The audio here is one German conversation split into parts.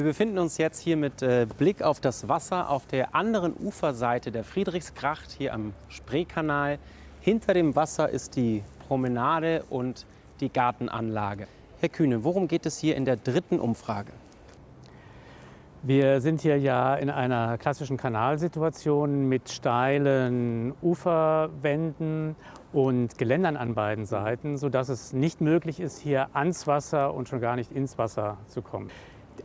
Wir befinden uns jetzt hier mit äh, Blick auf das Wasser auf der anderen Uferseite der Friedrichsgracht, hier am Spreekanal. Hinter dem Wasser ist die Promenade und die Gartenanlage. Herr Kühne, worum geht es hier in der dritten Umfrage? Wir sind hier ja in einer klassischen Kanalsituation mit steilen Uferwänden und Geländern an beiden Seiten, sodass es nicht möglich ist, hier ans Wasser und schon gar nicht ins Wasser zu kommen.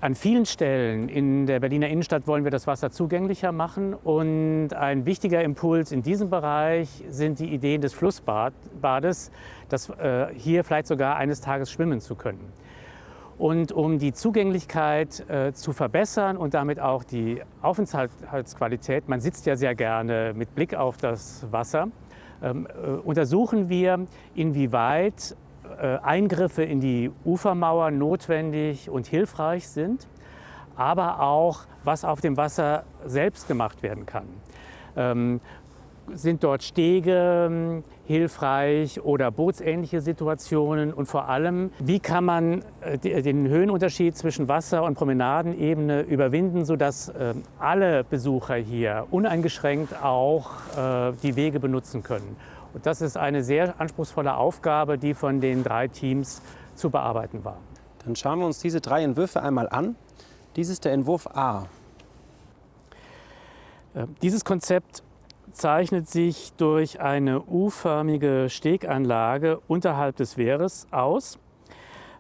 An vielen Stellen in der Berliner Innenstadt wollen wir das Wasser zugänglicher machen. Und ein wichtiger Impuls in diesem Bereich sind die Ideen des Flussbades, das, äh, hier vielleicht sogar eines Tages schwimmen zu können. Und um die Zugänglichkeit äh, zu verbessern und damit auch die Aufenthaltsqualität, man sitzt ja sehr gerne mit Blick auf das Wasser, ähm, äh, untersuchen wir, inwieweit Eingriffe in die Ufermauer notwendig und hilfreich sind, aber auch, was auf dem Wasser selbst gemacht werden kann. Sind dort Stege ähm, hilfreich oder bootsähnliche Situationen und vor allem, wie kann man äh, den Höhenunterschied zwischen Wasser- und Promenadenebene überwinden, sodass ähm, alle Besucher hier uneingeschränkt auch äh, die Wege benutzen können. Und das ist eine sehr anspruchsvolle Aufgabe, die von den drei Teams zu bearbeiten war. Dann schauen wir uns diese drei Entwürfe einmal an. Dies ist der Entwurf A. Äh, dieses Konzept zeichnet sich durch eine U-förmige Steganlage unterhalb des Wehres aus.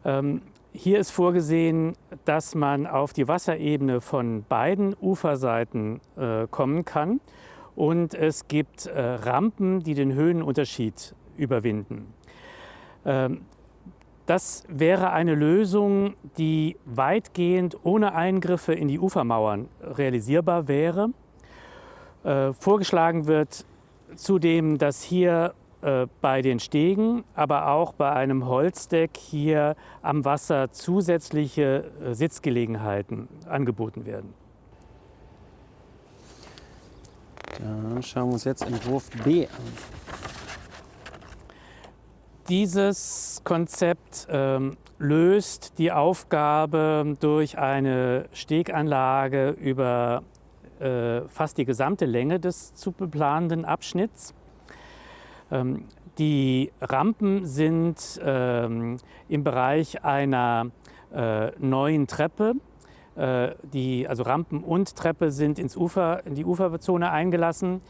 Ähm, hier ist vorgesehen, dass man auf die Wasserebene von beiden Uferseiten äh, kommen kann und es gibt äh, Rampen, die den Höhenunterschied überwinden. Ähm, das wäre eine Lösung, die weitgehend ohne Eingriffe in die Ufermauern realisierbar wäre. Äh, vorgeschlagen wird zudem, dass hier äh, bei den Stegen, aber auch bei einem Holzdeck hier am Wasser zusätzliche äh, Sitzgelegenheiten angeboten werden. Dann schauen wir uns jetzt Entwurf B an. Dieses Konzept ähm, löst die Aufgabe durch eine Steganlage über fast die gesamte Länge des zu beplanenden Abschnitts. Ähm, die Rampen sind ähm, im Bereich einer äh, neuen Treppe äh, die, also Rampen und Treppe sind ins Ufer, in die Uferzone eingelassen,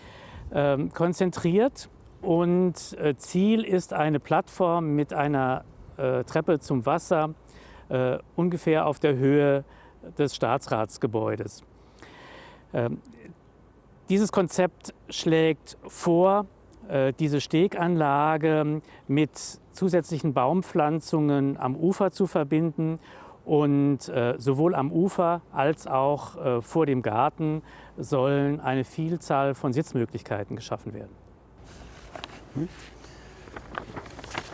ähm, konzentriert. Und äh, Ziel ist eine Plattform mit einer äh, Treppe zum Wasser, ungefähr auf der Höhe des Staatsratsgebäudes. Ähm, dieses Konzept schlägt vor, diese Steganlage mit zusätzlichen Baumpflanzungen am Ufer zu verbinden und äh, sowohl am Ufer als auch äh, vor dem Garten sollen eine Vielzahl von Sitzmöglichkeiten geschaffen werden.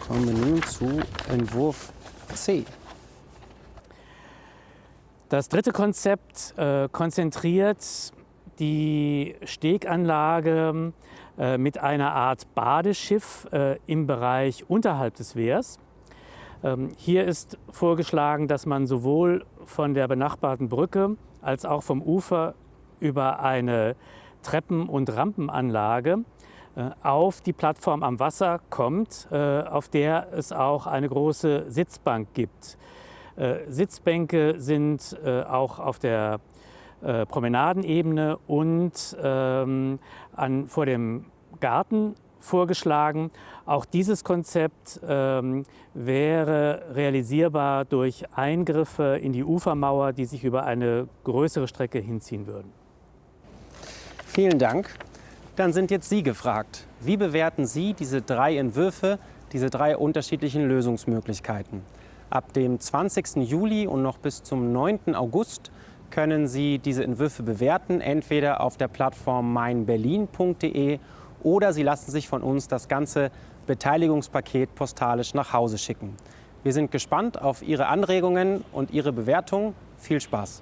Kommen wir nun zu Entwurf C. Das dritte Konzept äh, konzentriert die Steganlage äh, mit einer Art Badeschiff äh, im Bereich unterhalb des Wehrs. Ähm, hier ist vorgeschlagen, dass man sowohl von der benachbarten Brücke als auch vom Ufer über eine Treppen- und Rampenanlage äh, auf die Plattform am Wasser kommt, äh, auf der es auch eine große Sitzbank gibt. Äh, Sitzbänke sind auch auf der Promenadenebene und ähm, an, vor dem Garten vorgeschlagen. Auch dieses Konzept ähm, wäre realisierbar durch Eingriffe in die Ufermauer, die sich über eine größere Strecke hinziehen würden. Vielen Dank. Dann sind jetzt Sie gefragt. Wie bewerten Sie diese drei Entwürfe, diese drei unterschiedlichen Lösungsmöglichkeiten? Ab dem 20. Juli und noch bis zum 9. August können Sie diese Entwürfe bewerten, entweder auf der Plattform meinberlin.de oder Sie lassen sich von uns das ganze Beteiligungspaket postalisch nach Hause schicken. Wir sind gespannt auf Ihre Anregungen und Ihre Bewertung. Viel Spaß!